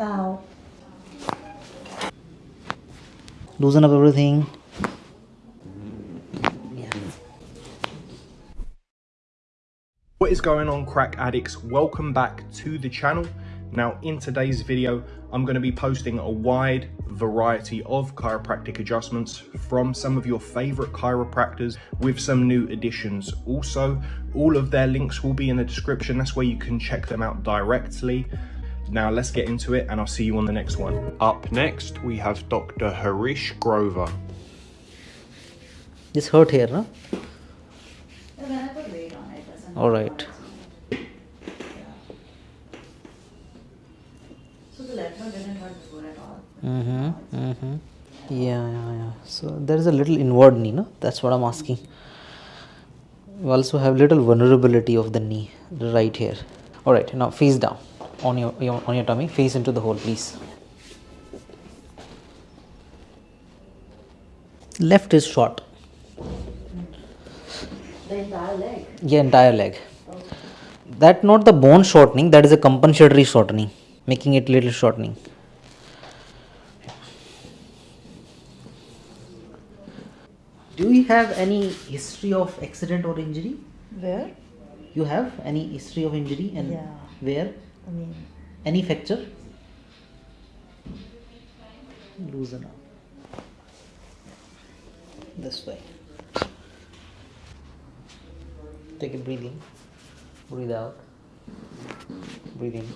Ow. Loosen up everything. What is going on crack addicts? Welcome back to the channel. Now in today's video, I'm going to be posting a wide variety of chiropractic adjustments from some of your favorite chiropractors with some new additions. Also, all of their links will be in the description. That's where you can check them out directly. Now let's get into it and I'll see you on the next one. Up next, we have Dr. Harish Grover. This hurt here, no? When I put weight on it, doesn't All right. So the left one didn't hurt before at all. Mm-hmm. Mm-hmm. Yeah, yeah, yeah. So there is a little inward knee, no? That's what I'm asking. You also have little vulnerability of the knee right here. All right. Now face down on your, your on your tummy. Face into the hole, please. Left is short. The entire leg. Yeah, entire leg. That not the bone shortening. That is a compensatory shortening, making it little shortening. Do you have any history of accident or injury? Where? You have any history of injury and Yeah. where? I mean, Any fracture? Loosen up. This way. Take a breathe in. Breathe out. Breathe in.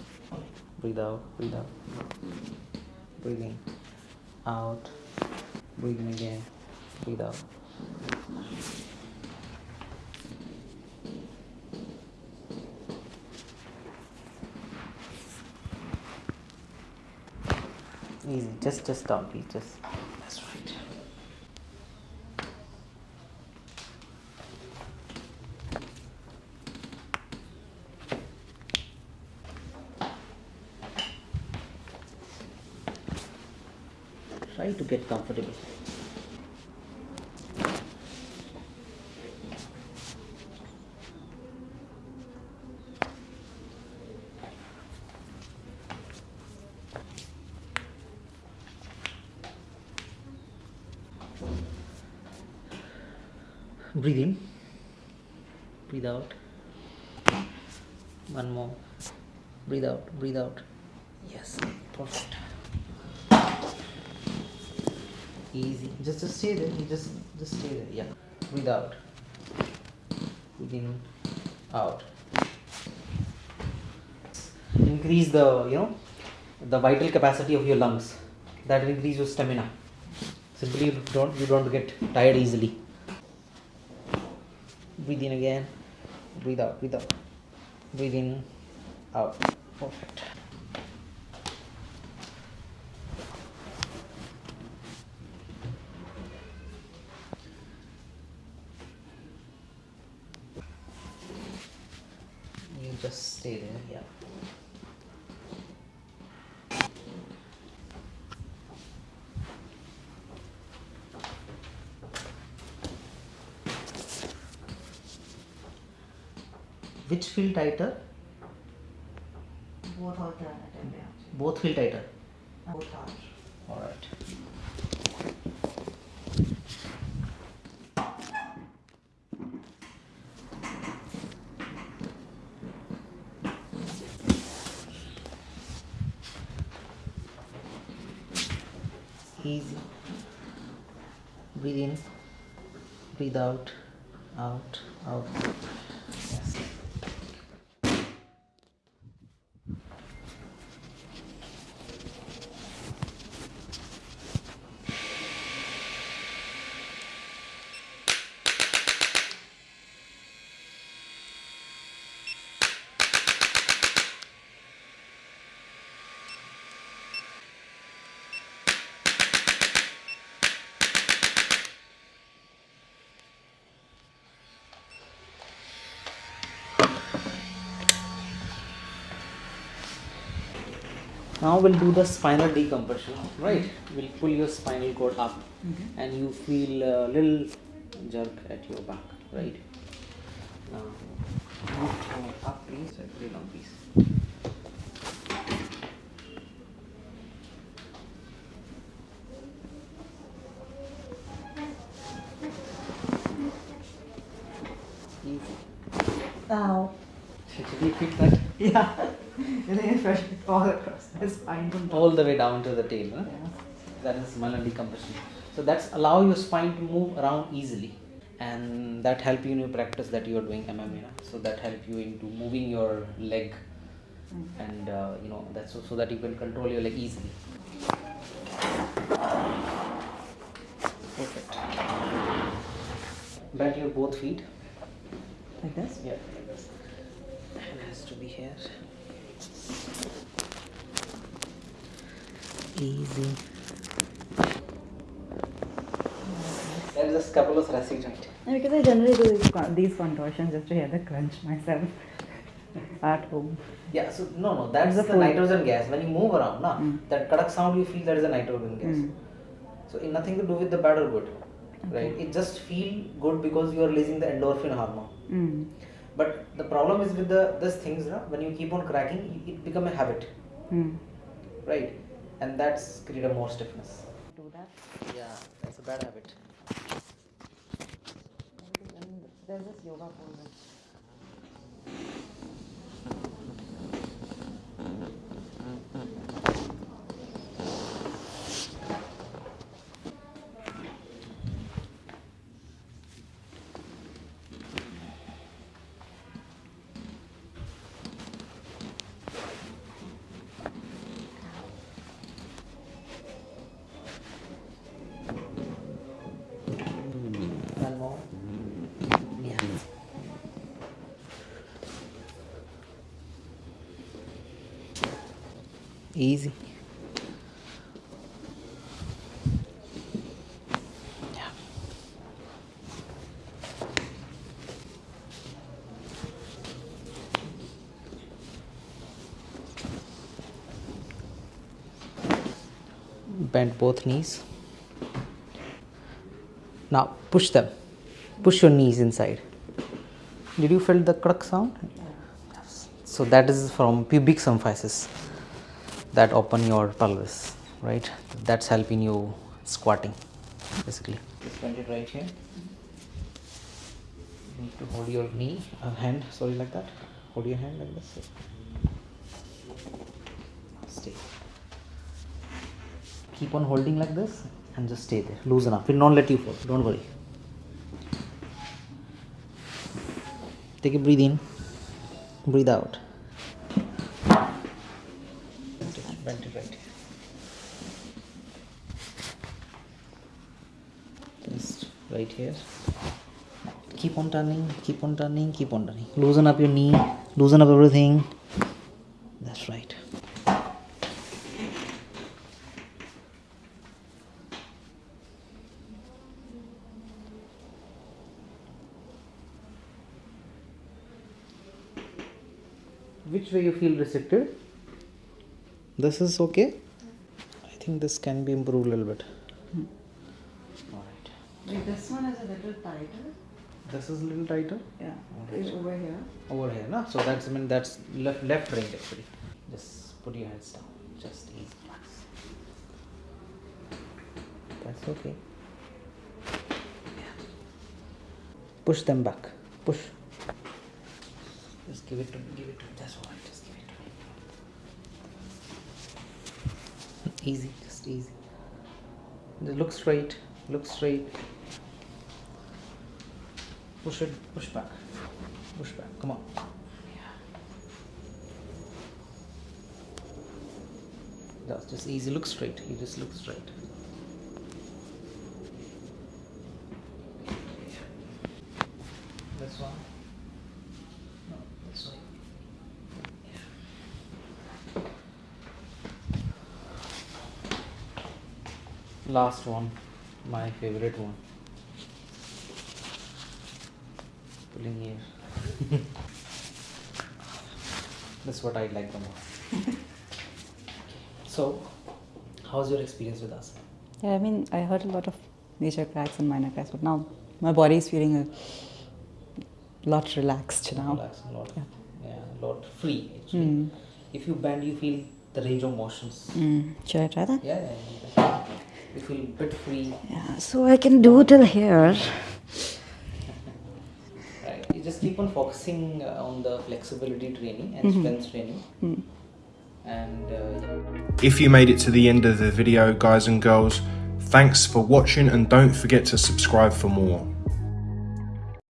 Breathe out. Breathe out. Breathe in. Out. Breathe in again. Breathe out. Easy. Just just down, please. Just that's right. Try to get comfortable. Breathe in. Breathe out. One more. Breathe out. Breathe out. Yes. Perfect. Easy. Just just stay there. You just just stay there. Yeah. Breathe out. Breathe in. Out. Increase the you know the vital capacity of your lungs. That will increase your stamina. Simply you don't you don't get tired easily. Breathe in again. Breathe out. Breathe out. Breathe in. Out. Perfect. You just stay there. Yeah. Which feel tighter? both yeah. Both feel tighter. Both are. Alright. Easy. Breathe in. Breathe out. Out. Out. now we'll do the spinal decompression right mm-hmm. we'll pull your spinal cord up okay. and you feel a little jerk at your back right now up please very long piece Easy. Ow. Pick that? Yeah. I think especially all across the spine all the way down to the tail. Huh? Yeah. That is malleol decompression. So that's allow your spine to move around easily, and that help you in your practice that you are doing MMA. You know? So that help you into moving your leg, and uh, you know that's so, so that you can control your leg easily. Perfect. Bend your both feet. Like this? Yeah, like this. Hand has to be here. Easy. There is a scapulothoracic joint. Yeah, because I generally do these, con- these contortions just to hear the crunch myself at home. Yeah, so no, no, that's It's a the nitrogen gas. When you move around, na, Mm. that kadak sound you feel that is a nitrogen gas. Mm. So it nothing to do with the bad or good, right? It just feel good because you are releasing the endorphin hormone. Mm. But the problem is with the this things, na, when you keep on cracking, it- it become a habit, Mm. right? And that's create a more stiffness. Do that. Yeah, that's a bad habit. There's this yoga pose. One more. Yeah. Easy. Bend both knees. Now push them. Push your knees inside. Did you feel the crack sound? So that is from pubic symphysis that open your pelvis, right? That's helping you squatting, basically. Just bend it right here. You need to hold your knee, uh, hand, sorry, like that. Hold your hand like this. Stay. Keep on holding like this and just stay there. Loosen up. Will not let you fall. Don't worry. Take a breathe in. Breathe out. Bend it right here. Just right here. Keep on turning, keep on turning, keep on turning. Loosen up your knee, loosen up everything. That's right. Which way you feel restricted? This is okay. I think this can be improved a little bit. Hmm. This one is a little tighter. This is a little tighter. Yeah. It's over here. Over here, no? So that's I mean that's left left ring actually. Just put your hands down. Just easy. That's okay. Push them back. Push. Just give it to me. Give it to me. That's all right. Just give it to me. Easy. Just easy. Look straight. Look straight. Push it. Push back. Push back. Come on. Just, just easy. Look straight. You just look straight. This one. No, this one. Yeah. Last one, my favorite one. Pulling here. That's what I like the most. so, how's your experience with us? Yeah, I mean, I heard a lot of major cracks and minor cracks, but now my body is feeling a lot relaxed now. Relax a lot. Yeah. Yeah, a lot free actually. Mm. If you bend, you feel the range of motions. Mm. Should I try that? Yeah, yeah, yeah. You feel a bit free. Yeah, so I can do till here. Right. It just keep on focusing uh, on the flexibility training and strength training. And uh, If you made it to the end of the video, guys and girls, thanks for watching and don't forget to subscribe for more.